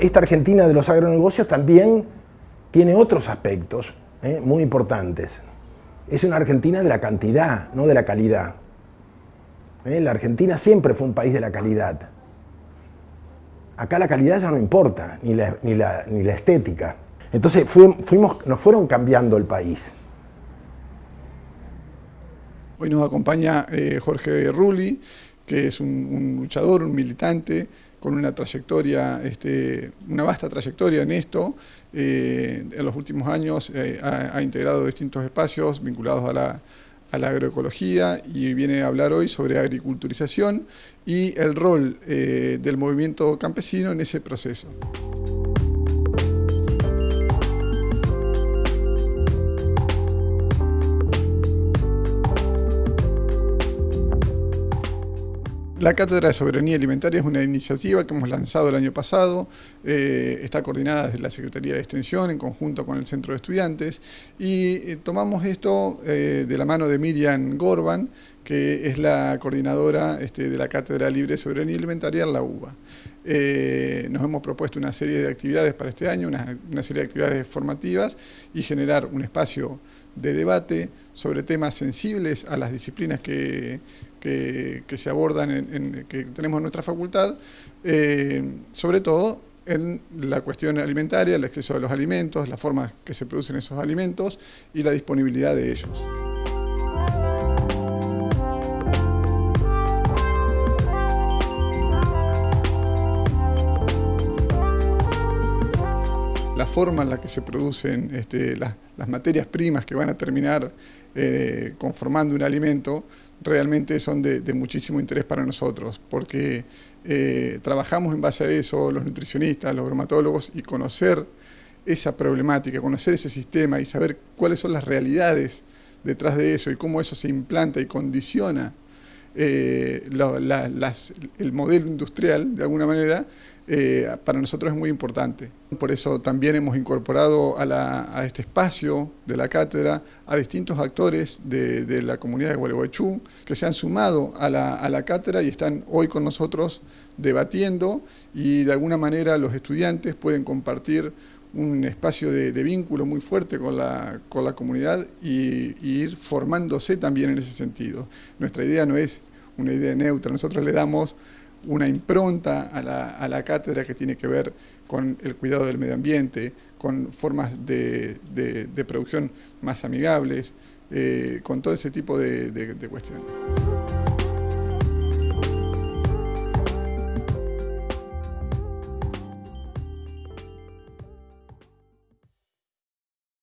esta Argentina de los agronegocios también tiene otros aspectos ¿eh? muy importantes. Es una Argentina de la cantidad, no de la calidad. ¿Eh? La Argentina siempre fue un país de la calidad. Acá la calidad ya no importa, ni la, ni la, estética. Entonces fuimos, nos fueron cambiando el país. Hoy nos acompaña eh, Jorge Rulli, que es un, luchador, un militante, con una trayectoria, este, una vasta trayectoria en esto. Eh, en los últimos años eh, ha, integrado distintos espacios vinculados a la, a la, agroecología y viene a hablar hoy sobre agriculturización y el rol del movimiento campesino en ese proceso. La Cátedra de Soberanía Alimentaria es una iniciativa que hemos lanzado el año pasado, eh, está coordinada desde la Secretaría de Extensión en conjunto con el Centro de Estudiantes y eh, tomamos esto eh, de la mano de Miriam Gorban, que es la coordinadora este, de la Cátedra Libre de Soberanía Alimentaria en la UBA. nos hemos propuesto una serie de actividades para este año, una, una serie de actividades formativas y generar un espacio de debate sobre temas sensibles a las disciplinas que, que, se abordan, que tenemos en nuestra facultad, eh, sobre todo en la cuestión alimentaria, el acceso a los alimentos, la forma que se producen esos alimentos y la disponibilidad de ellos. la forma en la que se producen este, las, materias primas que van a terminar eh, conformando un alimento realmente son de, muchísimo interés para nosotros, porque eh, trabajamos en base a eso, los nutricionistas, los bromatólogos, y conocer esa problemática, conocer ese sistema y saber cuáles son las realidades detrás de eso y cómo eso se implanta y condiciona eh, el modelo industrial, de alguna manera, eh, para nosotros es muy importante. Por eso también hemos incorporado a, este espacio de la cátedra a distintos actores de, la comunidad de Gualeguaychú que se han sumado a la, cátedra y están hoy con nosotros debatiendo y de alguna manera los estudiantes pueden compartir un espacio de, vínculo muy fuerte con la, comunidad y, y, ir formándose también en ese sentido. Nuestra idea no es una idea neutra, nosotros le damos una impronta a la, cátedra que tiene que ver con el cuidado del medio ambiente, con formas de, producción más amigables, eh, con todo ese tipo de cuestiones.